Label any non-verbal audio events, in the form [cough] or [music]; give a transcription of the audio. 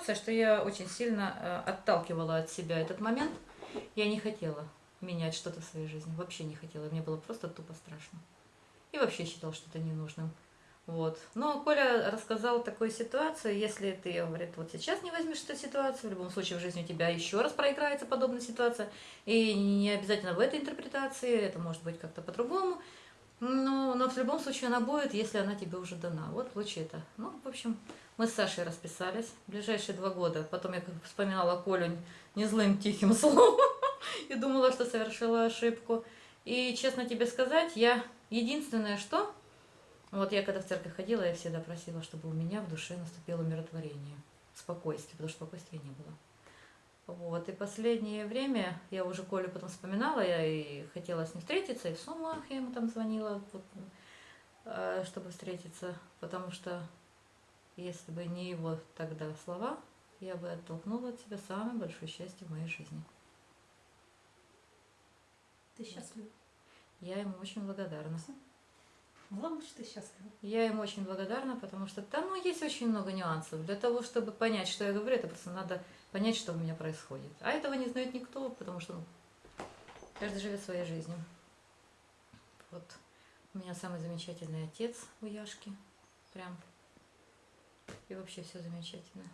ситуация, что я очень сильно э, отталкивала от себя этот момент. Я не хотела менять что-то в своей жизни, вообще не хотела. Мне было просто тупо страшно. И вообще считал что-то ненужным. Вот. Но Коля рассказал такую ситуацию, если ты, говорит, вот сейчас не возьмешь эту ситуацию, в любом случае в жизни у тебя еще раз проиграется подобная ситуация, и не обязательно в этой интерпретации, это может быть как-то по-другому, но, но в любом случае она будет, если она тебе уже дана. Вот получи это. Ну, в общем, мы с Сашей расписались ближайшие два года. Потом я вспоминала Колю не злым тихим [laughs] словом и думала, что совершила ошибку. И, честно тебе сказать, я единственное, что вот я когда в церковь ходила, я всегда просила, чтобы у меня в душе наступило умиротворение, спокойствие, потому что спокойствия не было. Вот, и последнее время, я уже Колю потом вспоминала, я и хотела с ним встретиться, и в Сумах я ему там звонила, вот, э, чтобы встретиться, потому что если бы не его тогда слова, я бы оттолкнула от себя самое большое счастье в моей жизни. Ты счастлива? Я ему очень благодарна. Главное, что ты счастлива. Я ему очень благодарна, потому что там ну, есть очень много нюансов. Для того, чтобы понять, что я говорю, это просто надо понять, что у меня происходит. А этого не знает никто, потому что ну, каждый живет своей жизнью. Вот. У меня самый замечательный отец у Яшки. Прям. И вообще все замечательно.